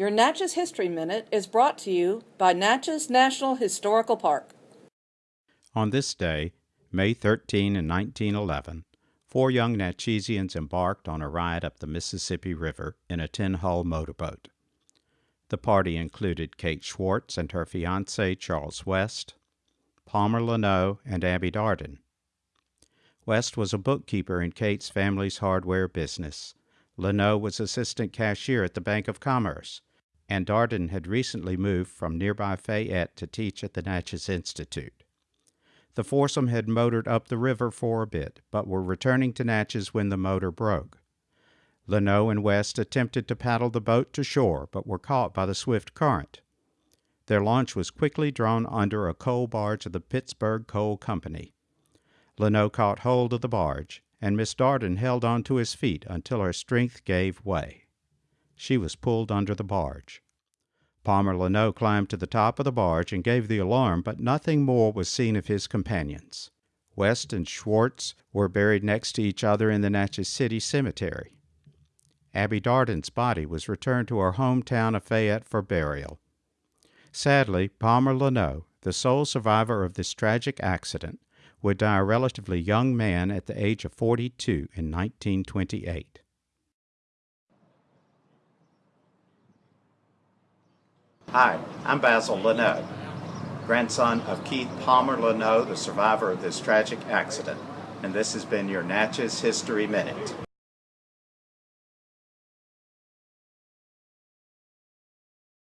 Your Natchez History Minute is brought to you by Natchez National Historical Park. On this day, May 13 in 1911, four young Natchezians embarked on a ride up the Mississippi River in a 10-hull motorboat. The party included Kate Schwartz and her fiancé Charles West, Palmer Leno, and Abby Darden. West was a bookkeeper in Kate's family's hardware business. Leno was assistant cashier at the Bank of Commerce, and Darden had recently moved from nearby Fayette to teach at the Natchez Institute. The foursome had motored up the river for a bit, but were returning to Natchez when the motor broke. Leno and West attempted to paddle the boat to shore, but were caught by the swift current. Their launch was quickly drawn under a coal barge of the Pittsburgh Coal Company. Leno caught hold of the barge, and Miss Darden held on to his feet until her strength gave way. She was pulled under the barge. Palmer Lanoe climbed to the top of the barge and gave the alarm, but nothing more was seen of his companions. West and Schwartz were buried next to each other in the Natchez City Cemetery. Abby Darden's body was returned to her hometown of Fayette for burial. Sadly, Palmer Lanoe, the sole survivor of this tragic accident, would die a relatively young man at the age of 42 in 1928. Hi, I'm Basil Lanoe, grandson of Keith Palmer Lanoe, the survivor of this tragic accident, and this has been your Natchez History Minute.